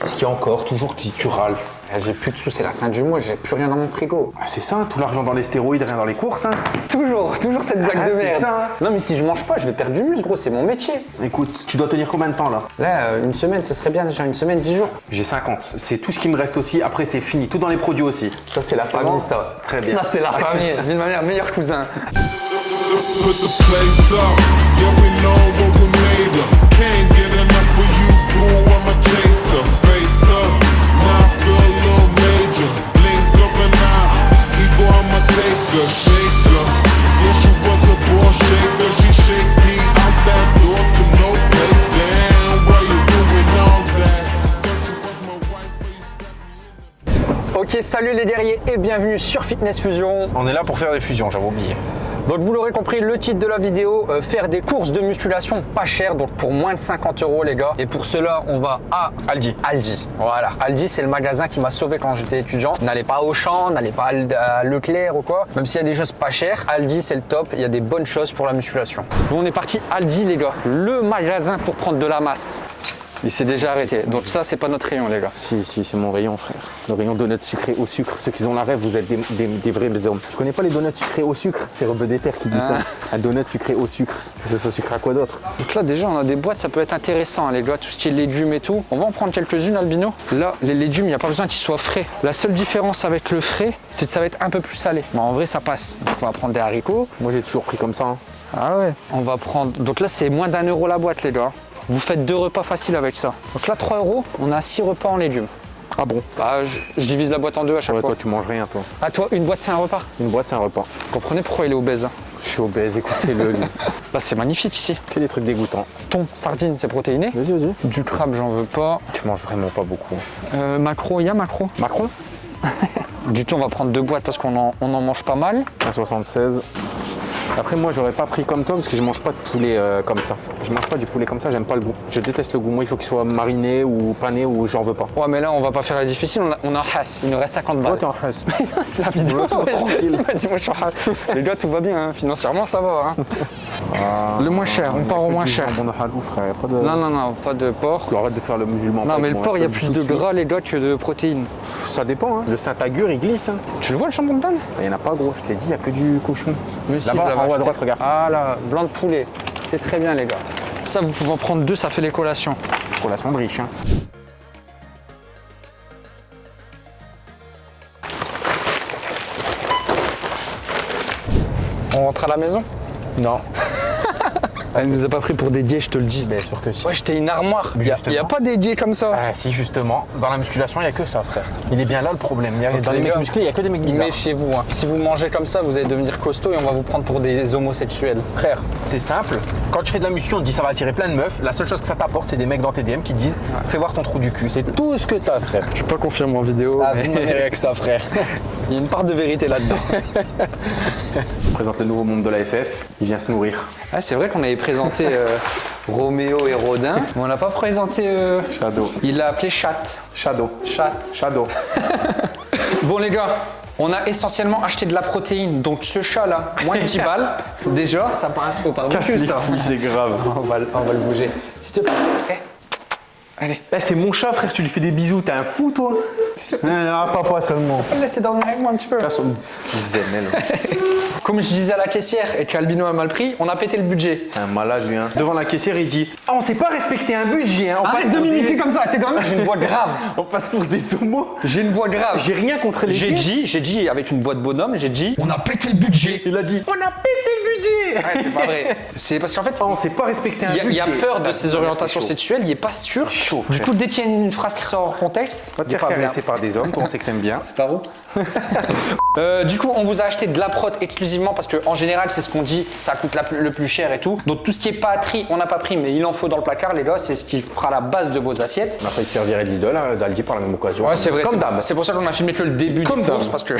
Qu'est-ce qu'il y a encore Toujours tu, tu râles. Eh, J'ai plus de sous, c'est la fin du mois, j'ai plus rien dans mon frigo. Ah, c'est ça, tout l'argent dans les stéroïdes, rien dans les courses. Hein. Toujours, toujours cette blague Ah, de c'est merde. ça. Non mais si je mange pas, je vais perdre du muscle, gros, c'est mon métier. Écoute, tu dois tenir combien de temps là? Là, euh, une semaine, ce serait bien déjà, une semaine, dix jours. J'ai 50. C'est tout ce qui me reste aussi. Après, c'est fini. Tout dans les produits aussi. Ça, c'est la famille, ça. Très bien. Ça, c'est la famille. Vive ma mère, meilleur cousin. Ok, salut les guerriers et bienvenue sur Fitness Fusion. On est là pour faire des fusions, j'avais oublié. Donc vous l'aurez compris, le titre de la vidéo, euh, faire des courses de musculation pas chères, donc pour moins de 50 euros les gars. Et pour cela, on va à Aldi. Aldi. Voilà, Aldi c'est le magasin qui m'a sauvé quand j'étais étudiant. N'allez pas au champ, n'allez pas à Leclerc ou quoi. Même s'il y a des choses pas chères, Aldi c'est le top, il y a des bonnes choses pour la musculation. Bon, on est parti Aldi les gars, le magasin pour prendre de la masse. Il s'est déjà arrêté, donc ça c'est pas notre rayon les gars. Si, si, c'est mon rayon, frère. Le rayon donuts sucrés au sucre. Ceux qui ont la rêve, vous êtes des, des, des vrais hommes. Je connais pas les donuts sucrés au sucre? C'est Rebeu des Terres qui dit ça. Un donut sucré au sucre. Je ça sucre à quoi d'autre? Donc là déjà on a des boîtes, ça peut être intéressant hein, les gars, tout ce qui est légumes et tout. On va en prendre quelques-unes Albino. Là les légumes, il n'y a pas besoin qu'ils soient frais. La seule différence avec le frais, c'est que ça va être un peu plus salé. Mais en vrai ça passe. Donc on va prendre des haricots. Moi, j'ai toujours pris comme ça. hein. Ah ouais. On va prendre. Donc là c'est moins d'un euro la boîte les gars. Vous faites deux repas faciles avec ça. Donc là 3 euros, on a 6 repas en légumes. Ah bon? Bah je, je divise la boîte en deux à chaque Ouais, fois. toi, tu manges rien, toi. Ah toi une boîte c'est un repas? Une boîte, c'est un repas. Vous comprenez pourquoi il est obèse hein? Je suis obèse, écoutez-le. Bah c'est magnifique ici. que des trucs dégoûtants. Thon, sardine c'est protéiné. Vas-y, vas-y. Du crabe j'en veux pas. Tu manges vraiment pas beaucoup. Euh, macro, il y a macro. Macron? Du tout, on va prendre deux boîtes parce qu'on en, on en mange pas mal. 1,76. Après, moi, j'aurais pas pris comme toi parce que je mange pas de poulet euh, comme ça. Je mange pas du poulet comme ça, j'aime pas le goût. Je déteste le goût. Moi, il faut qu'il soit mariné ou pané ou j'en veux pas. Ouais, mais là, on va pas faire la difficile. On a, on a Haas. Il nous reste 50 balles. Toi, t'es en Hess. C'est la vidéo. Tranquille. Je suis. Les gars, tout va bien. hein. Financièrement, ça va. hein. Le moins cher, on part au moins cher. Bon, halou, frère? Pas de... Non, non, non, pas de porc. Arrête de faire le musulman. Non, mais le porc, il y a plus de gras, les gars, que de protéines. Ça dépend, hein. Le Saint-Agur, il glisse. Hein. Tu le vois, le jambon de donne Il y en a pas gros, je t'ai dit, il y a que du cochon. Mais en haut à droite, regarde. Ah là, blanc de poulet. C'est très bien, les gars. Ça, vous pouvez en prendre deux, ça fait les collations. Collation de riche, hein. On rentre à la maison? Non. Elle nous a pas pris pour dédier, je te le dis. Bien sûr que si. Ouais, j'étais une armoire. Il y, a- pas dédié comme ça. Ah si justement, dans la musculation il n'y a que ça frère. Il est bien là le problème. Y a- dans les les mecs musclés il n'y a que des mecs bizarres. Méfiez-vous. hein. Si vous mangez comme ça, vous allez devenir costaud et on va vous prendre pour des homosexuels. Frère, c'est simple. Quand tu fais de la muscu, on te dit ça va attirer plein de meufs. La seule chose que ça t'apporte, c'est des mecs dans tes DM qui te disent fais voir ton trou du cul. C'est tout ce que t'as frère. Je peux pas confirmer en vidéo. Ah, mais avec ça frère. Il y a une part de vérité là-dedans. Je présente le nouveau monde de la FF. Il vient se nourrir. ah, c'est vrai qu'on avait présenté euh, Roméo et Rodin, mais on n'a pas présenté. euh, Shadow. Il l'a appelé Chat. Shadow. Chat. Shadow. Bon les gars, on a essentiellement acheté de la protéine. Donc ce chat là, moins de 10 balles. Déjà, ça passe au barbecue ça. c'est grave. On va, le- on va le bouger. S'il te plaît. Eh. Allez. Eh, c'est mon chat frère, tu lui fais des bisous, t'es un fou toi Non, non, papa seulement. Laissez dormir avec moi un petit peu. Comme je disais à la caissière et qu'Albino a mal pris, on a pété le budget. C'est un malade lui hein. Devant la caissière il dit Ah on sait pas respecter un budget hein. On Arrête passe de pour des- m'imiter comme ça, t'es quand même. J'ai une voix grave. On passe pour des homos. J'ai une voix grave. J'ai rien contre les J'ai dit, j'ai dit avec une voix de bonhomme, j'ai dit, on a pété le budget. Il a dit On a pété le budget Ouais, c'est pas vrai. C'est parce qu'en fait, Ah, on sait pas respecter un il y, a- il y a budget. peur de ses orientations sexuelles, il est pas sûr. chaud, du coup, dès qu'il y a une phrase qui sort hors contexte, Par des hommes, toi on sait que t'aimes bien. C'est pas où Euh, Du coup, on vous a acheté de la prot exclusivement parce qu'en général, c'est ce qu'on dit, ça coûte la le plus cher et tout. Donc tout ce qui est tri, on n'a pas pris, mais il en faut dans le placard, les gars. C'est ce qui fera la base de vos assiettes. On a failli se faire virer de l'idole, hein, d'Aldi par la même occasion. Ouais, c'est vrai. Comme d'hab. C'est pour ça qu'on a filmé que le début Comme des courses d'hab. parce que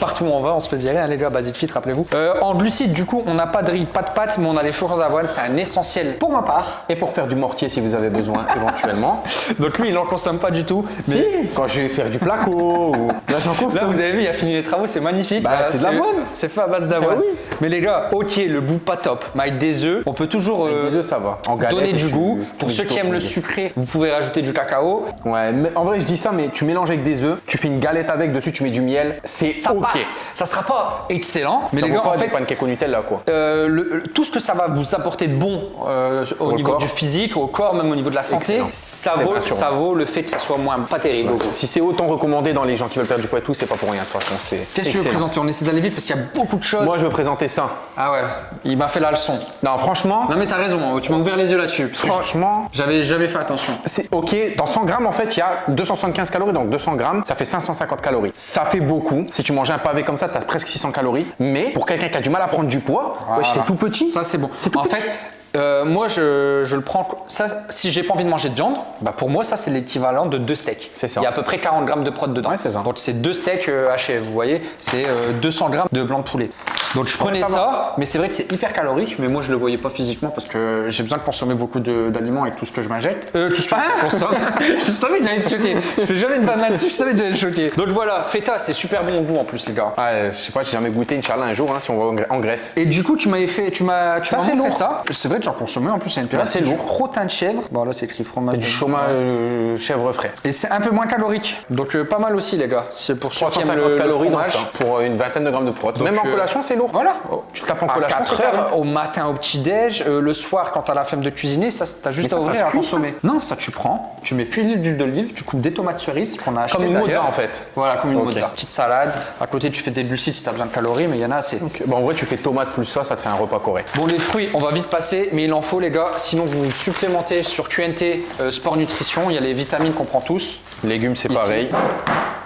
Partout où on va, on se fait virer. Les gars, Basic Fit, rappelez-vous. Euh, en glucides, du coup, on n'a pas de riz, pas de pâtes, mais on a les flocons d'avoine. C'est un essentiel pour ma part. Et pour faire du mortier si vous avez besoin éventuellement. Donc lui, il n'en consomme pas du tout. Mais Si, quand je vais faire du placo ou... Là, j'en Là, consomme. vous avez vu, il a fini les travaux, c'est magnifique. Bah, c'est de l'avoine. C'est fait à base d'avoine. Oui. Mais les gars, ok, le goût pas top, mais avec des œufs, on peut toujours euh, des œufs, ça va. En donner du goût. Pour ceux qui aiment le sucré, vous pouvez rajouter du cacao. Ouais, mais en vrai, je dis ça, mais tu mélanges avec des œufs, tu fais une galette avec, dessus, tu mets du miel. C'est ok. Passe. Ça sera pas excellent, mais Ça les gars, pas en fait, pancakes au Nutella, quoi. Euh, le- le- tout ce que ça va vous apporter de bon euh, au, Au niveau corps. du physique, au corps, même au niveau de la santé, Excellent. ça vaut, rassurant. ça vaut le fait que ça soit moins pas terrible. Si c'est autant recommandé dans les gens qui veulent perdre du poids et tout, c'est pas pour rien, de toute façon. c'est Qu'est-ce que tu veux présenter? On essaie d'aller vite parce qu'il y a beaucoup de choses. Moi, je veux présenter ça. Ah ouais, il m'a fait la leçon. Non, franchement, Non mais t'as raison, tu m'as ouvert les yeux là-dessus. franchement, J'avais jamais fait attention. c'est ok. Dans 100 grammes, en fait, il y a 275 calories, donc 200 grammes, ça fait 550 calories. Ça fait beaucoup. Si tu manges un pavé comme ça, t'as presque 600 calories. Mais pour quelqu'un qui a du mal à prendre du poids, ouais, c'est tout petit. Ça c'est bon. tout En petit. fait, euh, moi je, je le prends. Ça, si j'ai pas envie de manger de viande, bah pour moi ça c'est l'équivalent de deux steaks. C'est ça. Il y a à peu près 40 grammes de prot dedans. Ouais, c'est ça. Donc c'est deux steaks euh, hachés. Vous voyez, c'est euh, 200 grammes de blanc de poulet. Donc je prenais ça mais c'est vrai que c'est hyper calorique. Mais moi je le voyais pas physiquement parce que j'ai besoin de consommer beaucoup d'aliments avec tout ce que je m'injecte. Euh, tout ce que je consomme. je savais que j'allais te choquer. Je fais jamais de banane là-dessus. Je savais que j'allais te choquer. Donc voilà, feta, c'est super bon au goût en plus les gars. Ouais, je sais pas, j'ai jamais goûté, Inch'Allah, un jour, hein, si on va en Grè- en Grèce. Et du coup, tu m'avais fait, tu m'as, tu Ça, c'est montré lourd. ça. C'est vrai que j'en consommais en plus à une période. Là, c'est du lourd. crottin de chèvre. Bon, là, c'est écrit fromage. Du de- chômage euh, chèvre frais. Et c'est un peu moins calorique. Donc, euh, pas mal aussi, les gars. C'est pour ceux qui aiment 350 le, le calories dans ça, pour euh, une vingtaine de grammes de prot. Même en euh, collation, c'est lourd. Voilà. Tu te tapes en À collation, 4 c'est carré. heures, au matin au petit-déj, euh, le soir quand t'as la flemme de cuisiner, ça t'as juste Mais à ça, ça ouvrir à consommer. Non, ça tu prends, tu mets filet d'huile d'olive, tu coupes des tomates cerises qu'on a acheté Comme une mozza, en fait. Voilà, comme une Ok. mozza. Petite salade. À côté, tu fais des glucides si t'as besoin de calories, mais il y en a assez. Bon, en vrai, tu fais tomate plus ça, ça te fait un repas correct. Bon, les fruits, on va vite passer, mais il en faut, les gars. Sinon, vous supplémentez sur QNT euh, Sport Nutrition. Il y a les vitamines qu'on prend tous. Légumes, c'est pareil.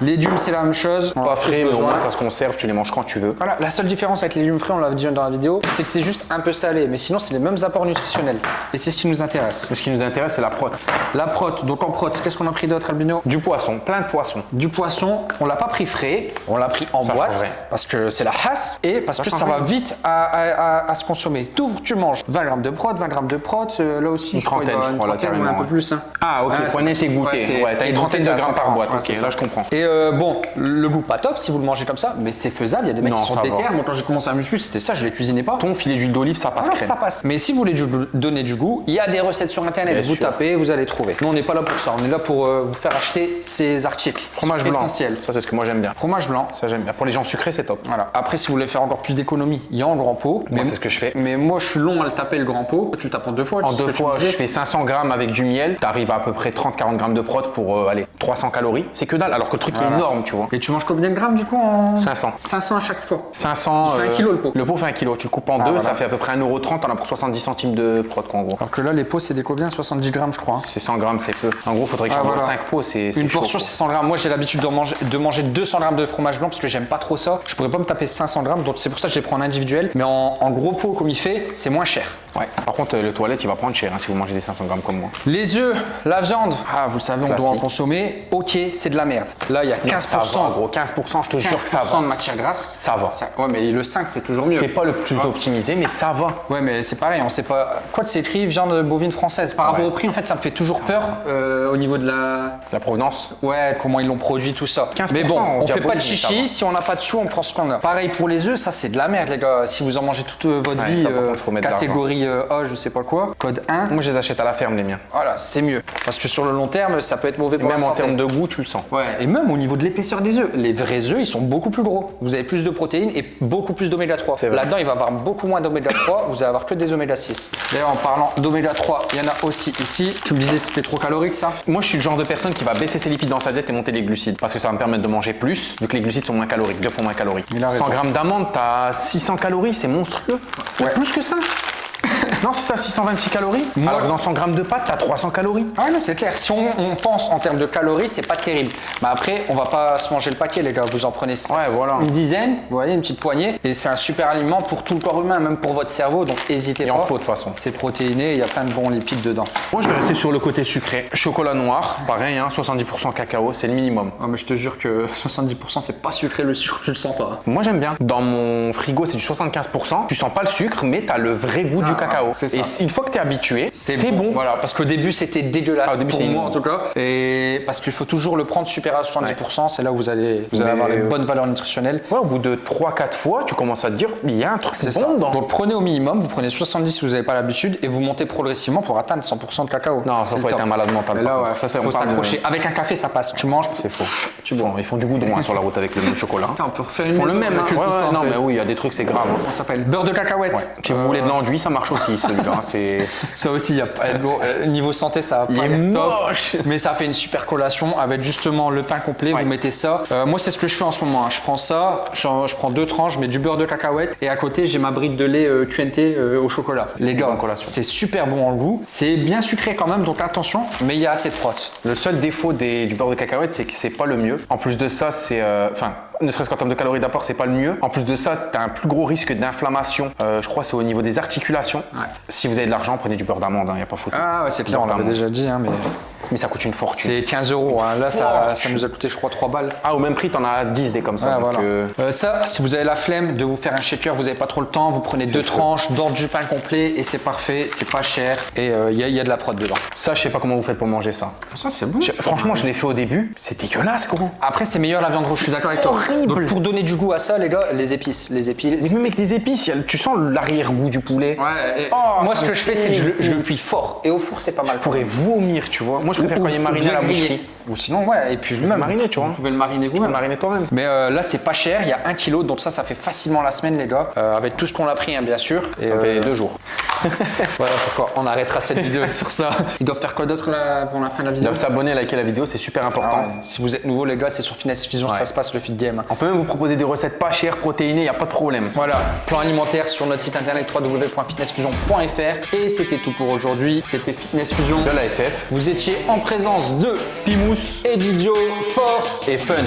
Légumes, c'est la même chose. On Pas frais, mais au moins ça se conserve, tu les manges quand tu veux. Voilà, la seule différence avec les légumes frais, on l'a dit dans la vidéo, c'est que c'est juste un peu salé, mais sinon c'est les mêmes apports nutritionnels. Et c'est ce qui nous intéresse. Ce qui nous intéresse, c'est la prot. La prot, donc en prot, qu'est-ce qu'on a pris d'autre, Albino? Du poisson, plein de poissons. Du poisson, on l'a pas pris frais, on l'a pris en Ça boîte, parce que c'est la hasse, et parce Ça que ça va vite à, à- à- à se consommer. Tout, tu manges 20 grammes de prot, 20 grammes de prot, euh, là aussi, Une je crois, trentaine, je crois, là, un peu plus. hein. Ah, ok, net parce- et goûté. Ouais, t'as une trentaine de grammes par 140, boîte. Ok, là, ça. je comprends. Et euh, bon, le goût pas top si vous le mangez comme ça, mais c'est faisable. Il y a des mecs Non, qui sont déter. Moi, quand j'ai commencé à muscu, c'était ça, je les cuisinais pas. Ton filet d'huile d'olive, ça passe Voilà, crème. ça passe. Mais si vous voulez donner du goût, il y a des recettes sur internet. Bien vous sûr. tapez, vous allez trouver. Nous, on n'est pas là pour ça. On est là pour euh, vous faire acheter ces articles. Fromage blanc. essentiels. Ça, c'est ce que moi j'aime bien. Fromage blanc. Ça, j'aime bien. Pour les gens sucrés, c'est top. Voilà. Après, si vous voulez faire encore plus d'économie, il y a en grand pot. Moi, c'est ce que je fais. Mais moi, je suis long à le taper le grand pot. Tu le tapes en deux fois. En deux tu fois, je fais 500 grammes avec du miel. T'arrives à à peu près 30-40 grammes de prot pour euh, aller 300 calories. C'est que dalle. Alors que le truc Voilà. est énorme, tu vois. Et tu manges combien de grammes du coup en 500. 500 à chaque fois. 500. Il fait un kilo, le pot. Le pot fait un kilo. Tu le coupes en deux, voilà. ça fait à peu près 1,30€. T'en as pour 70 centimes de prot, quoi, en gros. Alors que là, les pots, c'est des combien 70 grammes, je crois. hein. C'est 100 grammes, c'est peu. En gros, faudrait que Ah, j'en mange voilà. 5 pots. C'est Une chaud, portion, c'est 100 grammes. Moi, j'ai l'habitude de manger, de manger 200 grammes de fromage blanc parce que j'aime pas trop ça. Je pourrais pas me taper 500 grammes, donc c'est pour ça que je les prends en individuel. Mais en, en gros pot, comme il fait, c'est moins cher. Ouais. Par contre, euh, le toilette, il va prendre cher hein, si vous mangez des 500 grammes comme moi. Les œufs, la viande, ah, vous savez, on doit en Classique. Ok, c'est de la merde. Là, il y a 15%. Ça va, gros. 15%, je te jure que ça 15% va. de matière grasse. Ça va. Ouais, mais le 5, c'est toujours mieux. C'est pas le plus optimisé, mais ça va. Ouais, mais c'est pareil, on sait pas. Quoi c'est écrit viande bovine française Par rapport Ouais. au prix, en fait, ça me fait toujours peur euh, au niveau de la. La provenance? Ouais, comment ils l'ont produit, tout ça. 15%, mais bon, on on fait pas de chichi. Si on n'a pas de sous, on prend ce qu'on a. Pareil pour les œufs, ça c'est de la merde, les gars. Si vous en mangez toute euh, votre vie, ça, euh, contre, de catégorie A, je sais pas quoi, code 1, Moi, je les achète à la ferme, les miens. voilà, c'est mieux. Parce que sur le long terme, ça peut être mauvais pour la santé. Termes de goût, tu le sens. Ouais, et même au niveau de l'épaisseur des œufs, les vrais œufs, ils sont beaucoup plus gros. Vous avez plus de protéines et beaucoup plus d'oméga 3. C'est vrai. Là-dedans, il va y avoir beaucoup moins d'oméga 3, vous allez avoir que des oméga 6. D'ailleurs, en parlant d'oméga 3, il y en a aussi ici. Tu me disais que c'était trop calorique ça Moi, je suis le genre de personne qui va baisser ses lipides dans sa diète et monter les glucides. Parce que ça va me permettre de manger plus, vu que les glucides sont moins caloriques, deux fois moins caloriques. Il a raison. 100 grammes d'amandes, t'as 600 calories, c'est monstrueux. Ouais. Plus que ça. Non, c'est ça, 626 calories. Alors que dans 100 grammes de pâtes, t'as 300 calories. Ah ouais, non, c'est clair. Si on, on pense en termes de calories, c'est pas terrible. Mais après, on va pas se manger le paquet, les gars. Vous en prenez Ouais, voilà. une dizaine, vous voyez, une petite poignée. Et c'est un super aliment pour tout le corps humain, même pour votre cerveau. Donc, n'hésitez Il pas. en faut de toute façon. C'est protéiné, il y a plein de bons lipides dedans. Moi, je vais rester sur le côté sucré. Chocolat noir, pareil, hein, 70% cacao, c'est le minimum. Ah, mais je te jure que 70% c'est pas sucré le sucre, je le sens pas. Moi, j'aime bien. Dans mon frigo, c'est du 75%. Tu sens pas le sucre, mais t'as le vrai goût du Ah, cacao. Et une fois que t'es habitué, c'est bon. Voilà, parce qu'au début c'était dégueulasse Ah, au début, pour moi en tout cas. Et parce qu'il faut toujours le prendre super à 70%, c'est là où vous allez, vous allez Mais- avoir les bonnes valeurs nutritionnelles. Ouais, au bout de 3-4 fois, tu commences à te dire, il y a un truc bon ça. dedans. Donc prenez au minimum, vous prenez 70 si vous n'avez pas l'habitude et vous montez progressivement pour atteindre 100% de cacao. Non, ça, le faut être un malade mental, Mais là, ouais, Ça, on faut de- s'accrocher. Avec un café, ça passe. Tu manges, C'est faux. tu Ils font, ils font du goudron hein, sur la route avec le même chocolat. Putain, on peut refaire Ils font le même. hein. en non, mais oui, il y a des trucs, c'est grave. hein. Ça s'appelle? Beurre de cacahuète. Si vous voulez de l'enduit, ça marche aussi celui-là. C'est Ça aussi, il y a pas, bon, euh, niveau santé, ça va pas l'air top, mais ça fait une super collation avec justement le pain complet. Ouais. Vous mettez ça. Euh, moi, c'est ce que je fais en ce moment. hein. Je prends ça, je prends deux tranches, je mets du beurre de cacahuète et à côté, j'ai ma brique de lait euh, QNT euh, au chocolat. Les gars, c'est super bon en goût. C'est bien sucré quand même, donc attention, mais il y a assez de protes. Le seul défaut des- du beurre de cacahuète, c'est que c'est pas le mieux. En plus de ça, c'est. euh, Enfin, ne serait-ce qu'en termes de calories d'apport, c'est pas le mieux. En plus de ça, tu as un plus gros risque d'inflammation. Euh, je crois que c'est au niveau des articulations. Si vous avez de l'argent, prenez du beurre d'amande, il n'y a pas photo. Ah ouais, c'est clair, on l'avait déjà dit, hein, mais Mais ça coûte une fortune. c'est 15 euros. hein. Là, ça, ça nous a coûté, je crois, 3 balles. Ah, au même prix, t'en as 10 des comme ça. Donc, voilà. euh, Euh, ça, si vous avez la flemme de vous faire un shaker, vous n'avez pas trop le temps, vous prenez deux tranches, d'ordre du pain complet et c'est parfait, c'est pas cher et il y, y a de la prod dedans. Ça, je sais pas comment vous faites pour manger ça. Ça, c'est bon. Je- franchement, je l'ai fait au début. C'est dégueulasse, gros. Après, c'est meilleur la viande rouge, je suis d'accord avec toi. Horrible. Donc, pour donner du goût à ça, les gars, les épices. Les épices. Mais même avec des épices, il y a- tu sens l'arrière-goût du poulet. Ouais, et- Oh, moi, ce que je fais, c'est que je, le- dégoûte. je le cuis fort. Et au four, c'est pas mal. Je pourrais vomir, tu vois. Moi, je préfère quand il est mariné à la boucherie. Ou sinon, ouais, et puis même. mariner, tu vois. Vous pouvez le mariner vous-même. le mariner toi-même. Mais euh, là, c'est pas cher, il y a un kilo, donc ça, ça fait facilement la semaine, les gars. Euh, avec tout ce qu'on a pris, hein, bien sûr. Et, Ça fait euh, deux jours. Voilà pourquoi on arrêtera cette vidéo sur ça. Ils doivent faire quoi d'autre avant la fin de la Ils vidéo doivent s'abonner, liker la vidéo, c'est super important. Ah ouais. Si vous êtes nouveau, les gars, c'est sur Finesse Fusion que Ouais. ça se passe le feed game. On peut même vous proposer des recettes pas chères, protéinées, il n'y a pas de problème. Voilà, plan alimentaire sur notre site internet www.fitnessfusion.fr. Et c'était tout pour aujourd'hui. C'était Fitness Fusion. De la FF Vous étiez en présence de Pimous et Didio Force. et Fun.